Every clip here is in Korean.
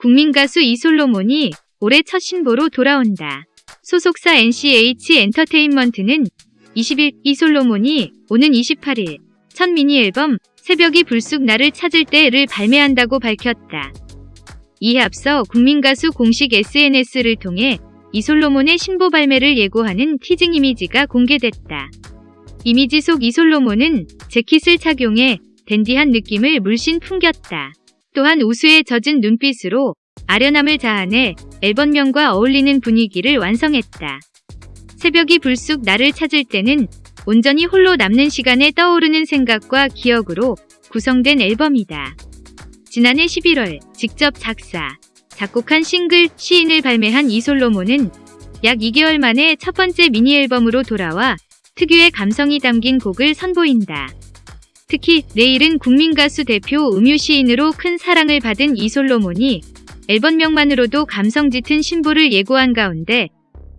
국민 가수 이솔로몬이 올해 첫 신보로 돌아온다. 소속사 NCH 엔터테인먼트는 20일 이솔로몬이 오는 28일 첫 미니 앨범 새벽이 불쑥 나를 찾을 때를 발매한다고 밝혔다. 이에 앞서 국민 가수 공식 SNS를 통해 이솔로몬의 신보 발매를 예고하는 티징 이미지가 공개됐다. 이미지 속 이솔로몬은 재킷을 착용해 댄디한 느낌을 물씬 풍겼다. 또한 우수에 젖은 눈빛으로 아련함을 자아내 앨범명과 어울리는 분위기를 완성했다. 새벽이 불쑥 나를 찾을 때는 온전히 홀로 남는 시간에 떠오르는 생각과 기억으로 구성된 앨범이다. 지난해 11월 직접 작사, 작곡한 싱글 시인을 발매한 이솔로몬은 약 2개월 만에 첫 번째 미니 앨범으로 돌아와 특유의 감성이 담긴 곡을 선보인다. 특히 내일은 국민가수 대표 음유 시인으로 큰 사랑을 받은 이솔로몬이 앨범명만으로도 감성 짙은 신보를 예고한 가운데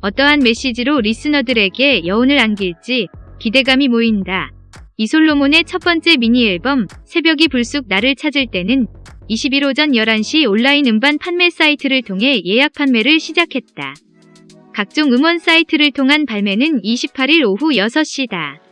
어떠한 메시지로 리스너들에게 여운을 안길지 기대감이 모인다. 이솔로몬의 첫 번째 미니 앨범 새벽이 불쑥 나를 찾을 때는 21 오전 11시 온라인 음반 판매 사이트를 통해 예약 판매를 시작했다. 각종 음원 사이트를 통한 발매는 28일 오후 6시다.